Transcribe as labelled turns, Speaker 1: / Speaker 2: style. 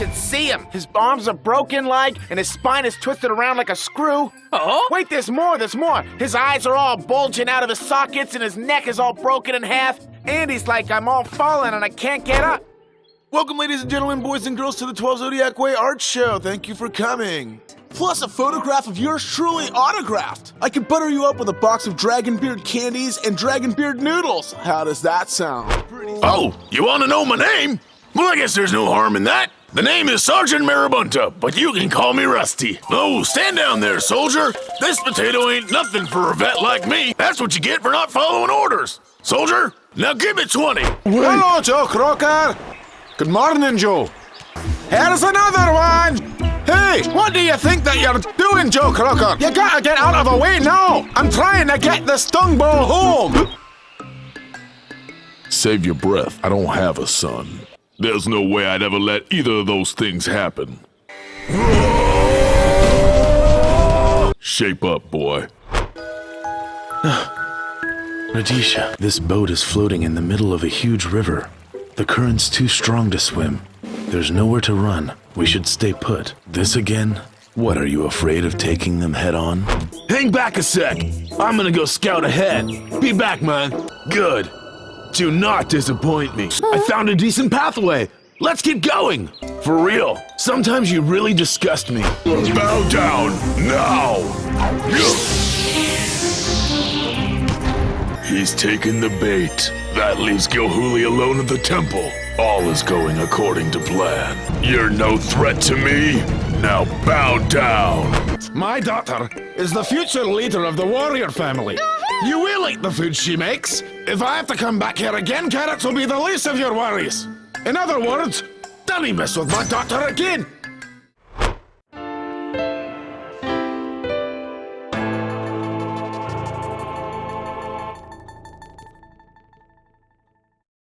Speaker 1: should see him. His arms are broken like, and his spine is twisted around like a screw.
Speaker 2: Oh?
Speaker 1: Wait, there's more, there's more. His eyes are all bulging out of his sockets, and his neck is all broken in half. And he's like, I'm all falling and I can't get up.
Speaker 3: Welcome, ladies and gentlemen, boys and girls, to the 12 Zodiac Way Art Show. Thank you for coming. Plus, a photograph of yours truly autographed. I could butter you up with a box of Dragon Beard candies and Dragon Beard noodles. How does that sound?
Speaker 4: Oh, you want to know my name? Well, I guess there's no harm in that. The name is Sergeant Marabunta, but you can call me Rusty. Oh, stand down there, soldier. This potato ain't nothing for a vet like me. That's what you get for not following orders. Soldier, now give me 20.
Speaker 3: Hello, Joe Crocker. Good morning, Joe. Here's another one. Hey, what do you think that you're doing, Joe Crocker? You gotta get out of the way now. I'm trying to get the stung ball home.
Speaker 4: Save your breath. I don't have a son. There's no way I'd ever let either of those things happen. Shape up, boy.
Speaker 5: Radisha, this boat is floating in the middle of a huge river. The current's too strong to swim. There's nowhere to run. We should stay put. This again? What, are you afraid of taking them head on?
Speaker 4: Hang back a sec. I'm gonna go scout ahead. Be back, man. Good. Do not disappoint me. I found a decent pathway. Let's get going. For real. Sometimes you really disgust me. Bow down now. He's taken the bait. That leaves Gilhuli alone at the temple. All is going according to plan. You're no threat to me. Now bow down.
Speaker 3: My daughter is the future leader of the warrior family. You will eat the food she makes. If I have to come back here again, carrots will be the least of your worries. In other words, don't mess with my daughter again.